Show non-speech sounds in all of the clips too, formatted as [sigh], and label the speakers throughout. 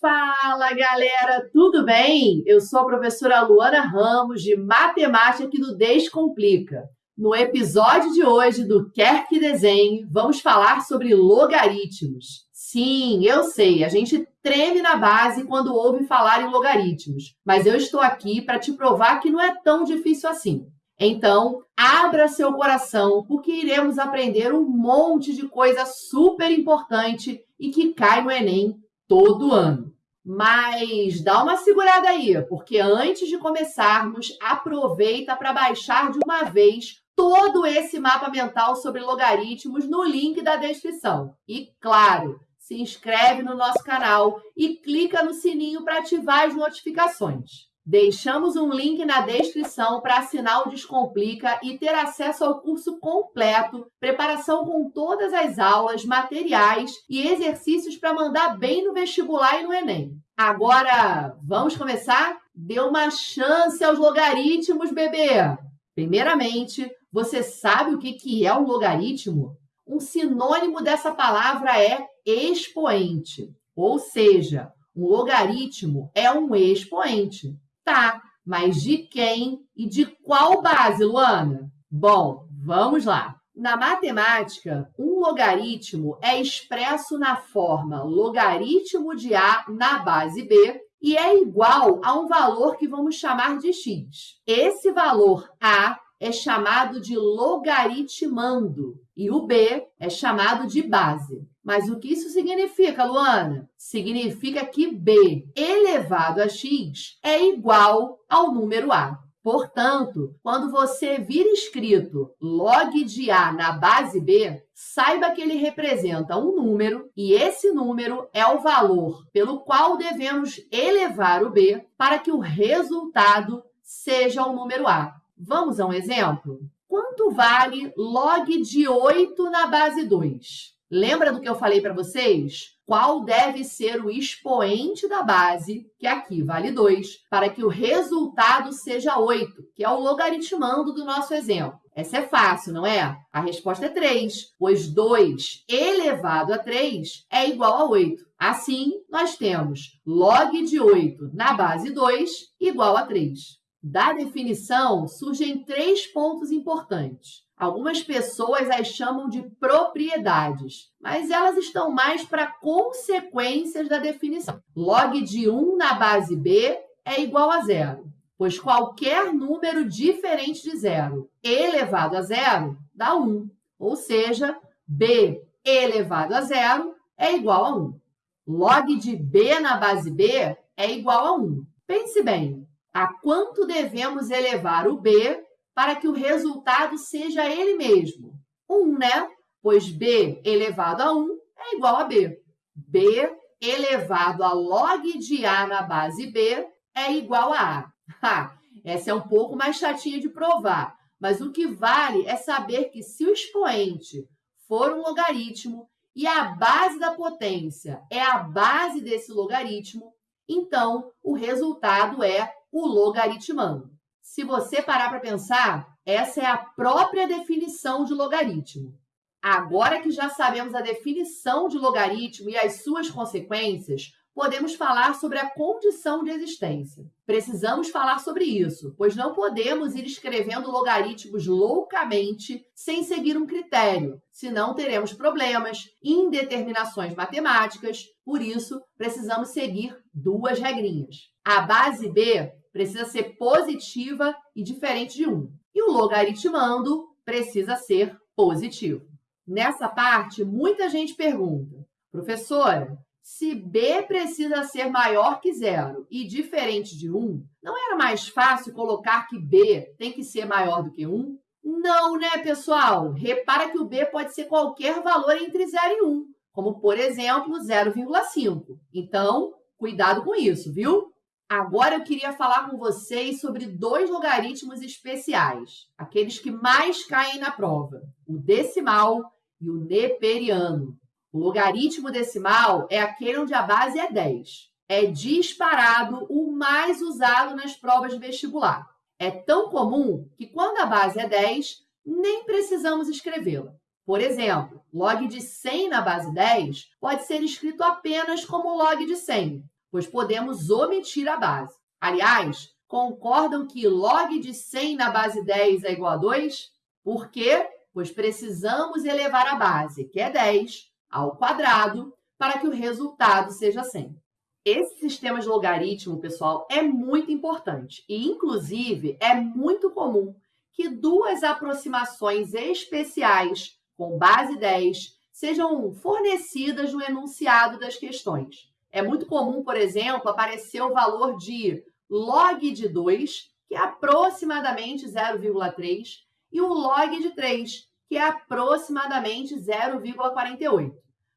Speaker 1: Fala galera, tudo bem? Eu sou a professora Luana Ramos de Matemática aqui do Descomplica. No episódio de hoje do Quer que Desenhe, vamos falar sobre logaritmos. Sim, eu sei, a gente treme na base quando ouve falar em logaritmos, mas eu estou aqui para te provar que não é tão difícil assim. Então, abra seu coração, porque iremos aprender um monte de coisa super importante e que cai no Enem todo ano. Mas dá uma segurada aí, porque antes de começarmos, aproveita para baixar de uma vez todo esse mapa mental sobre logaritmos no link da descrição. E claro, se inscreve no nosso canal e clica no sininho para ativar as notificações. Deixamos um link na descrição para assinar o Descomplica e ter acesso ao curso completo, preparação com todas as aulas, materiais e exercícios para mandar bem no vestibular e no Enem. Agora, vamos começar? Dê uma chance aos logaritmos, bebê! Primeiramente, você sabe o que é um logaritmo? Um sinônimo dessa palavra é expoente, ou seja, um logaritmo é um expoente. Tá, mas de quem e de qual base, Luana? Bom, vamos lá. Na matemática, um logaritmo é expresso na forma logaritmo de A na base B e é igual a um valor que vamos chamar de x. Esse valor A é chamado de logaritmando e o B é chamado de base. Mas o que isso significa, Luana? Significa que b elevado a x é igual ao número a. Portanto, quando você vir escrito log de A na base B, saiba que ele representa um número e esse número é o valor pelo qual devemos elevar o B para que o resultado seja o número A. Vamos a um exemplo? Quanto vale log de 8 na base 2? Lembra do que eu falei para vocês? Qual deve ser o expoente da base, que aqui vale 2, para que o resultado seja 8, que é o logaritmando do nosso exemplo. Essa é fácil, não é? A resposta é 3, pois 2 elevado a 3 é igual a 8. Assim, nós temos log de 8 na base 2 igual a 3. Da definição, surgem três pontos importantes. Algumas pessoas as chamam de propriedades, mas elas estão mais para consequências da definição. Log de 1 na base B é igual a zero, pois qualquer número diferente de zero elevado a zero dá 1, ou seja, B elevado a zero é igual a 1. Log de B na base B é igual a 1. Pense bem, a quanto devemos elevar o b para que o resultado seja ele mesmo? 1, né? Pois b elevado a 1 é igual a b. b elevado a log de a na base b é igual a a. Ha, essa é um pouco mais chatinha de provar, mas o que vale é saber que se o expoente for um logaritmo e a base da potência é a base desse logaritmo, então o resultado é o logaritmando. Se você parar para pensar, essa é a própria definição de logaritmo. Agora que já sabemos a definição de logaritmo e as suas consequências, podemos falar sobre a condição de existência. Precisamos falar sobre isso, pois não podemos ir escrevendo logaritmos loucamente sem seguir um critério, senão teremos problemas, indeterminações matemáticas. Por isso, precisamos seguir duas regrinhas. A base B precisa ser positiva e diferente de 1. E o logaritmando precisa ser positivo. Nessa parte, muita gente pergunta, professora, se b precisa ser maior que zero e diferente de 1, não era mais fácil colocar que b tem que ser maior do que 1? Não, né, pessoal? Repara que o b pode ser qualquer valor entre 0 e 1, como, por exemplo, 0,5. Então, cuidado com isso, viu? Agora eu queria falar com vocês sobre dois logaritmos especiais, aqueles que mais caem na prova, o decimal e o neperiano. O logaritmo decimal é aquele onde a base é 10. É disparado o mais usado nas provas de vestibular. É tão comum que quando a base é 10, nem precisamos escrevê-la. Por exemplo, log de 100 na base 10 pode ser escrito apenas como log de 100, pois podemos omitir a base. Aliás, concordam que log de 100 na base 10 é igual a 2? Por quê? Pois precisamos elevar a base, que é 10, ao quadrado, para que o resultado seja 100. Esse sistema de logaritmo, pessoal, é muito importante e, inclusive, é muito comum que duas aproximações especiais com base 10 sejam fornecidas no enunciado das questões. É muito comum, por exemplo, aparecer o valor de log de 2, que é aproximadamente 0,3, e o log de 3, que é aproximadamente 0,48.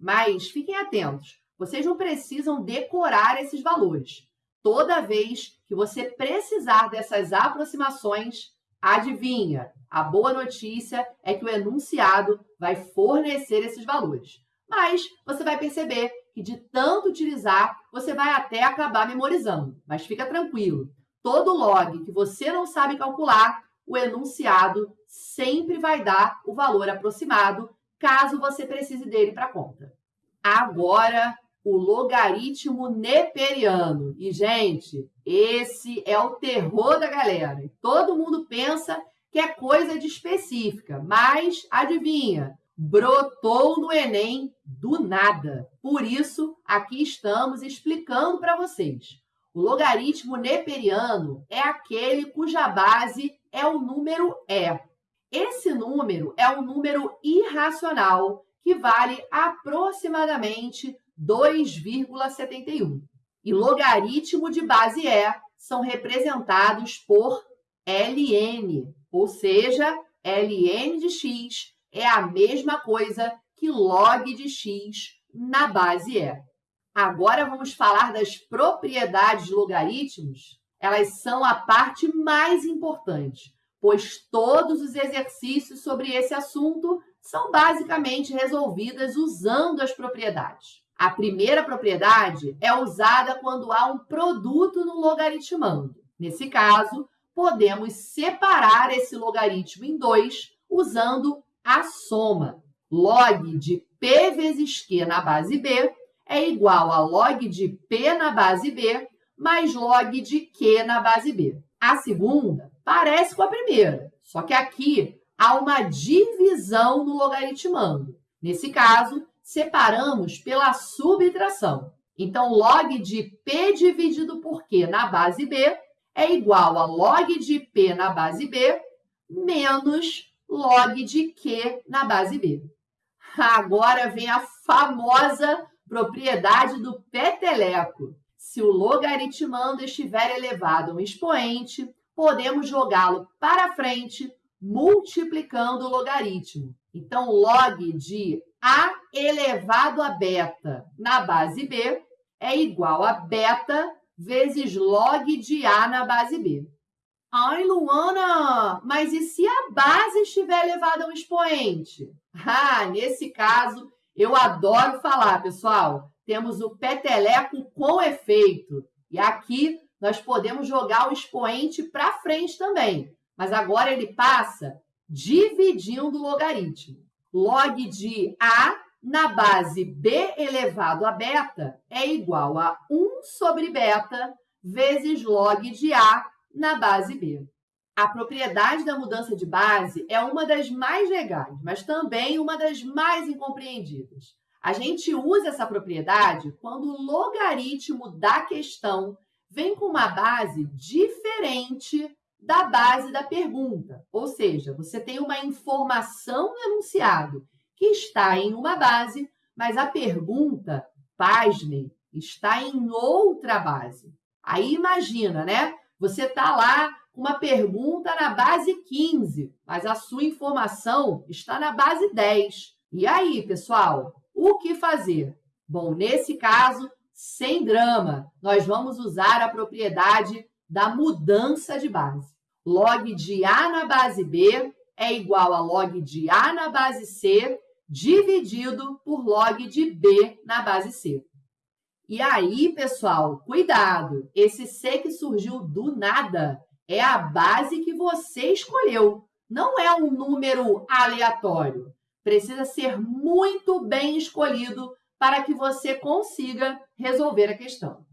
Speaker 1: Mas fiquem atentos, vocês não precisam decorar esses valores. Toda vez que você precisar dessas aproximações, adivinha, a boa notícia é que o enunciado vai fornecer esses valores. Mas você vai perceber que de tanto utilizar, você vai até acabar memorizando. Mas fica tranquilo, todo log que você não sabe calcular, o enunciado sempre vai dar o valor aproximado, caso você precise dele para conta. Agora, o logaritmo neperiano. E, gente, esse é o terror da galera. Todo mundo pensa que é coisa de específica, mas adivinha, brotou no Enem do nada. Por isso, aqui estamos explicando para vocês. O logaritmo neperiano é aquele cuja base é o número E. Esse número é um número irracional que vale aproximadamente 2,71. E logaritmo de base E são representados por ln, ou seja, ln de x é a mesma coisa que log de x na base E. Agora vamos falar das propriedades de logaritmos. Elas são a parte mais importante, pois todos os exercícios sobre esse assunto são basicamente resolvidas usando as propriedades. A primeira propriedade é usada quando há um produto no logaritmando. Nesse caso, podemos separar esse logaritmo em dois usando a soma. Log de P vezes Q na base B é igual a log de P na base B mais log de Q na base B. A segunda parece com a primeira, só que aqui há uma divisão no logaritmando. Nesse caso, separamos pela subtração. Então, log de P dividido por Q na base B é igual a log de P na base B menos log de Q na base B. Agora vem a famosa propriedade do peteleco. Se o logaritmando estiver elevado a um expoente, podemos jogá-lo para frente multiplicando o logaritmo. Então, log de A elevado a beta na base B é igual a beta vezes log de A na base B. Ai, Luana, mas e se a base estiver elevada a um expoente? [laughs] Ah, nesse caso, eu adoro falar, pessoal. Temos o peteleco com efeito. E aqui nós podemos jogar o expoente para frente também. Mas agora ele passa dividindo o logaritmo. Log de A na base B elevado a beta é igual a 1 sobre beta vezes log de A na base B. A propriedade da mudança de base é uma das mais legais, mas também uma das mais incompreendidas. A gente usa essa propriedade quando o logaritmo da questão vem com uma base diferente da base da pergunta. Ou seja, você tem uma informação no enunciado que está em uma base, mas a pergunta, pasmem, está em outra base. Aí imagina, né? Você está lá com uma pergunta na base 15, mas a sua informação está na base 10. E aí, pessoal, o que fazer? Bom, nesse caso, sem drama, nós vamos usar a propriedade da mudança de base. Log de A na base B é igual a log de A na base C dividido por log de B na base C. E aí, pessoal, cuidado! Esse C que surgiu do nada é a base que você escolheu, não é um número aleatório. Precisa ser muito bem escolhido para que você consiga resolver a questão.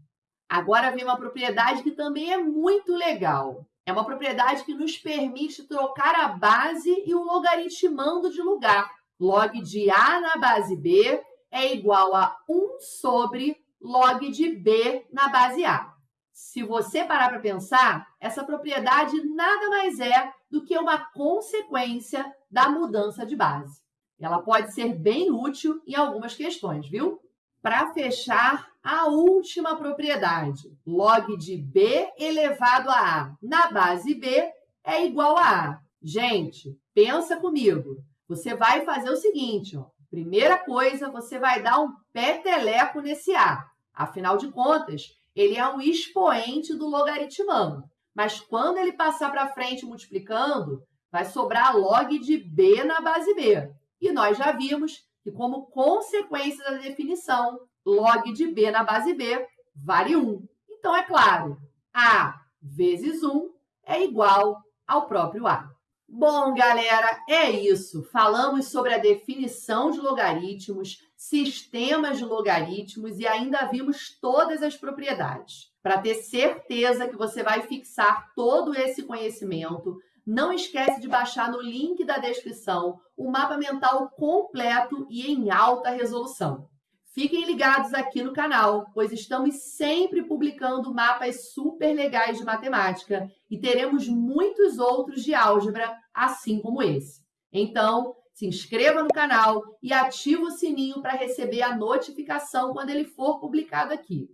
Speaker 1: Agora vem uma propriedade que também é muito legal. É uma propriedade que nos permite trocar a base e o logaritmando de lugar. Log de A na base B é igual a 1 sobre log de B na base A. Se você parar para pensar, essa propriedade nada mais é do que uma consequência da mudança de base. Ela pode ser bem útil em algumas questões, viu? Para fechar, a última propriedade, log de B elevado a A na base B é igual a A. Gente, pensa comigo. Você vai fazer o seguinte, ó. Primeira coisa, você vai dar um peteleco nesse A. Afinal de contas, ele é um expoente do logaritmando. Mas quando ele passar para frente multiplicando, vai sobrar log de b na base b. E nós já vimos que, como consequência da definição, log de b na base b vale 1. Então, é claro, a vezes 1 é igual ao próprio a. Bom, galera, é isso. Falamos sobre a definição de logaritmos, sistemas de logaritmos e ainda vimos todas as propriedades. Para ter certeza que você vai fixar todo esse conhecimento, não esquece de baixar no link da descrição o mapa mental completo e em alta resolução. Fiquem ligados aqui no canal, pois estamos sempre publicando mapas super legais de matemática e teremos muitos outros de álgebra, assim como esse. Então, se inscreva no canal e ative o sininho para receber a notificação quando ele for publicado aqui.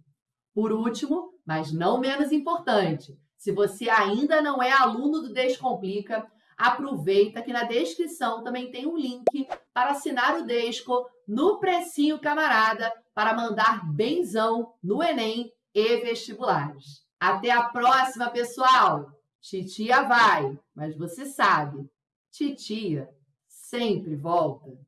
Speaker 1: Por último, mas não menos importante, se você ainda não é aluno do Descomplica, aproveita que na descrição também tem um link para assinar o Desco no precinho camarada para mandar benzão no Enem e vestibulares. Até a próxima, pessoal! Titia vai, mas você sabe, titia sempre volta.